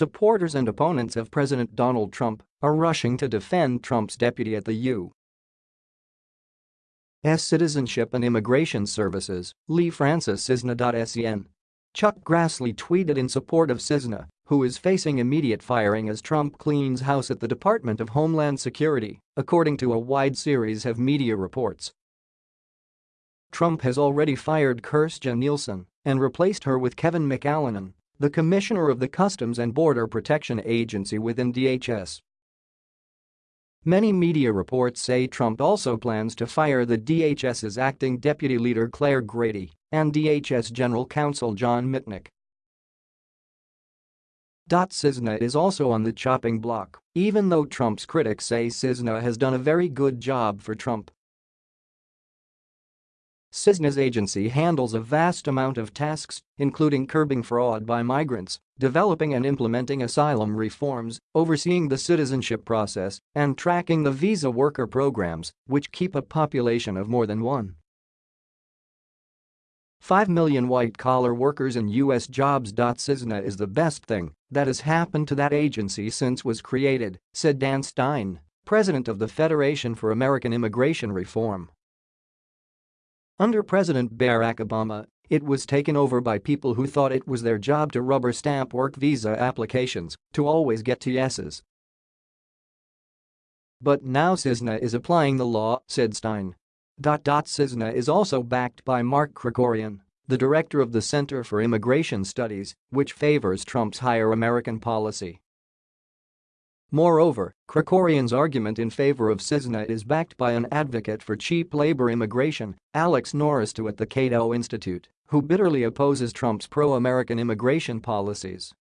Supporters and opponents of President Donald Trump are rushing to defend Trump's deputy at the U.S. Citizenship and Immigration Services, Lee Francis Cissna.sen. Chuck Grassley tweeted in support of Cissna, who is facing immediate firing as Trump cleans house at the Department of Homeland Security, according to a wide series of media reports. Trump has already fired Kirstjen Nielsen and replaced her with Kevin McAleenan, the commissioner of the Customs and Border Protection Agency within DHS. Many media reports say Trump also plans to fire the DHS's acting deputy leader Claire Grady and DHS General Counsel John Mitnick. Cissna is also on the chopping block, even though Trump's critics say Cissna has done a very good job for Trump. Cissna's agency handles a vast amount of tasks, including curbing fraud by migrants, developing and implementing asylum reforms, overseeing the citizenship process, and tracking the visa worker programs, which keep a population of more than 1. 5 million white-collar workers in U.S. jobs. Cissna is the best thing that has happened to that agency since was created, said Dan Stein, president of the Federation for American Immigration Reform. Under President Barack Obama, it was taken over by people who thought it was their job to rubber stamp work visa applications to always get to yeses. But now Cissna is applying the law, said Stein. Cissna is also backed by Mark Krikorian, the director of the Center for Immigration Studies, which favors Trump's higher American policy. Moreover, Krikorian's argument in favor of Cissna is backed by an advocate for cheap labor immigration, Alex Nowrasteh at the Cato Institute, who bitterly opposes Trump's pro-American immigration policies.